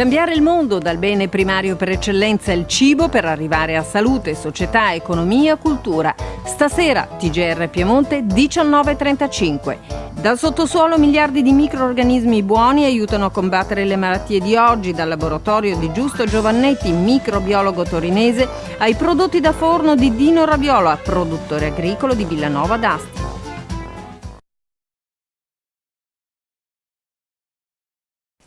Cambiare il mondo dal bene primario per eccellenza il cibo per arrivare a salute, società, economia, cultura. Stasera TGR Piemonte 19.35. Dal sottosuolo miliardi di microorganismi buoni aiutano a combattere le malattie di oggi, dal laboratorio di Giusto Giovannetti, microbiologo torinese, ai prodotti da forno di Dino Raviola, produttore agricolo di Villanova d'Asti.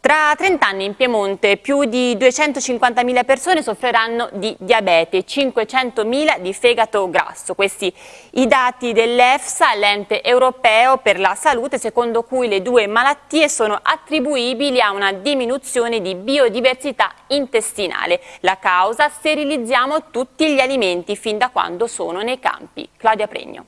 Tra 30 anni in Piemonte più di 250.000 persone soffriranno di diabete e 500.000 di fegato grasso. Questi i dati dell'EFSA, l'ente europeo per la salute, secondo cui le due malattie sono attribuibili a una diminuzione di biodiversità intestinale. La causa? Sterilizziamo tutti gli alimenti fin da quando sono nei campi. Claudia Pregno.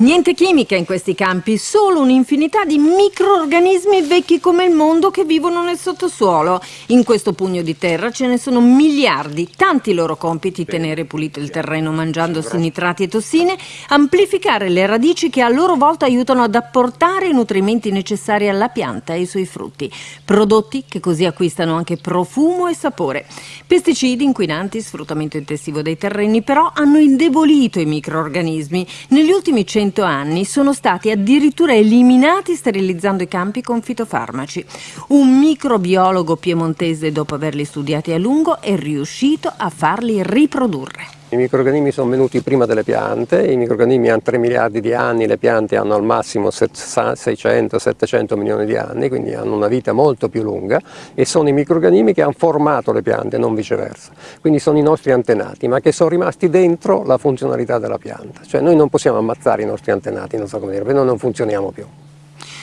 Niente chimica in questi campi, solo un'infinità di microorganismi vecchi come il mondo che vivono nel sottosuolo. In questo pugno di terra ce ne sono miliardi, tanti loro compiti tenere pulito il terreno mangiandosi nitrati e tossine, amplificare le radici che a loro volta aiutano ad apportare i nutrimenti necessari alla pianta e ai suoi frutti, prodotti che così acquistano anche profumo e sapore. Pesticidi, inquinanti, sfruttamento intensivo dei terreni però hanno indebolito i microorganismi. Negli ultimi centri 100 anni sono stati addirittura eliminati sterilizzando i campi con fitofarmaci. Un microbiologo piemontese, dopo averli studiati a lungo, è riuscito a farli riprodurre. I microrganismi sono venuti prima delle piante, i microrganismi hanno 3 miliardi di anni, le piante hanno al massimo 600-700 milioni di anni, quindi hanno una vita molto più lunga e sono i microrganismi che hanno formato le piante, non viceversa. Quindi sono i nostri antenati, ma che sono rimasti dentro la funzionalità della pianta. Cioè noi non possiamo ammazzare i nostri antenati, non so come dire, perché noi non funzioniamo più.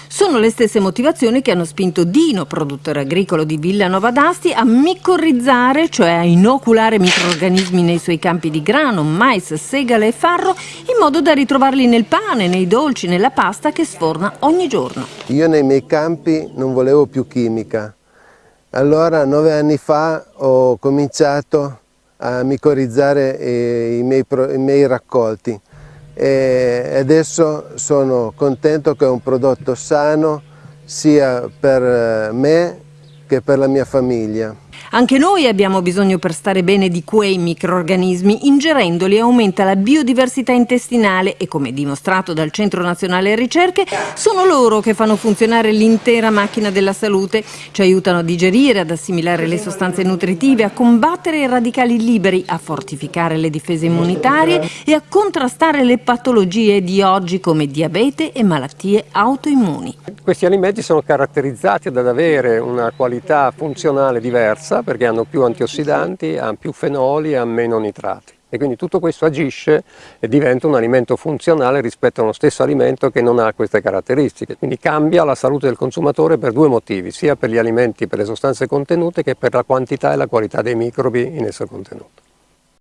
Sono le stesse motivazioni che hanno spinto Dino, produttore agricolo di Villanova d'Asti, a micorrizzare, cioè a inoculare microorganismi nei suoi campi di grano, mais, segale e farro, in modo da ritrovarli nel pane, nei dolci, nella pasta che sforna ogni giorno. Io nei miei campi non volevo più chimica. Allora, nove anni fa, ho cominciato a micorizzare eh, i miei, i miei raccolti e adesso sono contento che è un prodotto sano sia per me che per la mia famiglia. Anche noi abbiamo bisogno per stare bene di quei microorganismi, ingerendoli aumenta la biodiversità intestinale e come dimostrato dal Centro Nazionale Ricerche sono loro che fanno funzionare l'intera macchina della salute, ci aiutano a digerire, ad assimilare le sostanze nutritive, a combattere i radicali liberi, a fortificare le difese immunitarie e a contrastare le patologie di oggi come diabete e malattie autoimmuni. Questi alimenti sono caratterizzati ad avere una qualità funzionale diversa diversa perché hanno più antiossidanti, hanno più fenoli e hanno meno nitrati. E quindi tutto questo agisce e diventa un alimento funzionale rispetto a uno stesso alimento che non ha queste caratteristiche. Quindi cambia la salute del consumatore per due motivi, sia per gli alimenti, per le sostanze contenute, che per la quantità e la qualità dei microbi in esso contenuti.